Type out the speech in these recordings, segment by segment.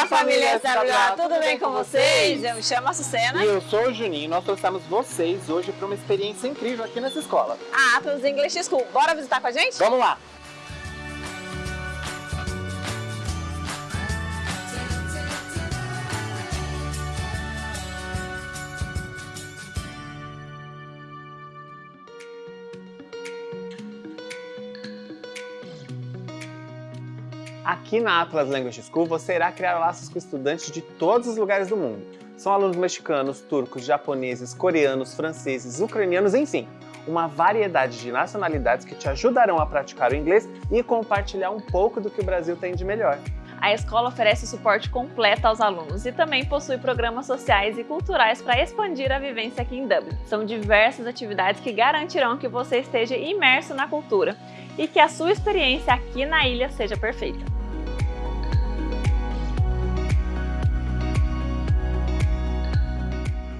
Olá, família Estadual, tudo bem com vocês? Eu me chamo a Sucena. E eu sou o Juninho. Nós trouxemos vocês hoje para uma experiência incrível aqui nessa escola. A Atlas English School. Bora visitar com a gente? Vamos lá! Aqui na Atlas Language School você irá criar laços com estudantes de todos os lugares do mundo. São alunos mexicanos, turcos, japoneses, coreanos, franceses, ucranianos, enfim, uma variedade de nacionalidades que te ajudarão a praticar o inglês e compartilhar um pouco do que o Brasil tem de melhor. A escola oferece suporte completo aos alunos e também possui programas sociais e culturais para expandir a vivência aqui em Dublin. São diversas atividades que garantirão que você esteja imerso na cultura e que a sua experiência aqui na ilha seja perfeita.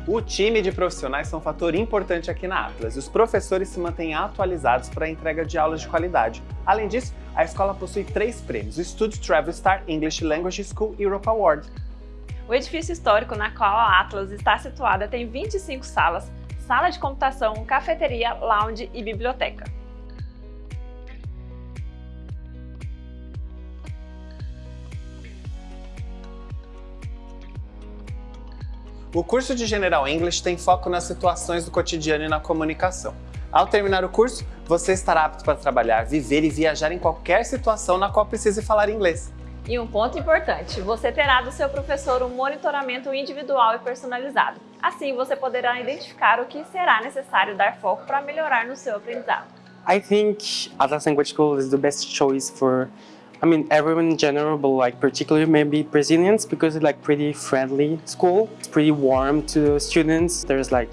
O time de profissionais são um fator importante aqui na Atlas os professores se mantêm atualizados para a entrega de aulas de qualidade. Além disso, a escola possui três prêmios, o Studio Travel Star English Language School Europe Award. O edifício histórico na qual a Atlas está situada tem 25 salas, sala de computação, cafeteria, lounge e biblioteca. O curso de General English tem foco nas situações do cotidiano e na comunicação. Ao terminar o curso, você estará apto para trabalhar, viver e viajar em qualquer situação na qual precise falar inglês. E um ponto importante, você terá do seu professor um monitoramento individual e personalizado. Assim, você poderá identificar o que será necessário dar foco para melhorar no seu aprendizado. I think Atlas Language School is the best choice for I mean, everyone in general, but like particularly maybe Brazilians because it's like pretty friendly school. It's pretty warm to students. There's like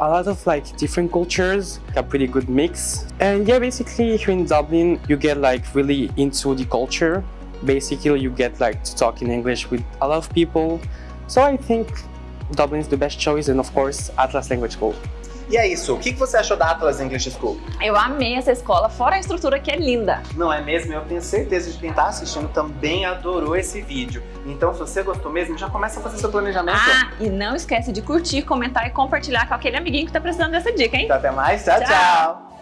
a lot of like different cultures, a pretty good mix. And yeah, basically here in Dublin, you get like really into the culture. Basically, you get like to talk in English with a lot of people. So I think Dublin is the best choice and of course Atlas Language School. E é isso, o que você achou da Atlas English School? Eu amei essa escola, fora a estrutura que é linda. Não é mesmo? Eu tenho certeza de quem está assistindo também adorou esse vídeo. Então, se você gostou mesmo, já começa a fazer seu planejamento. Ah, e não esquece de curtir, comentar e compartilhar com aquele amiguinho que está precisando dessa dica, hein? Então, até mais, tchau. tchau. tchau.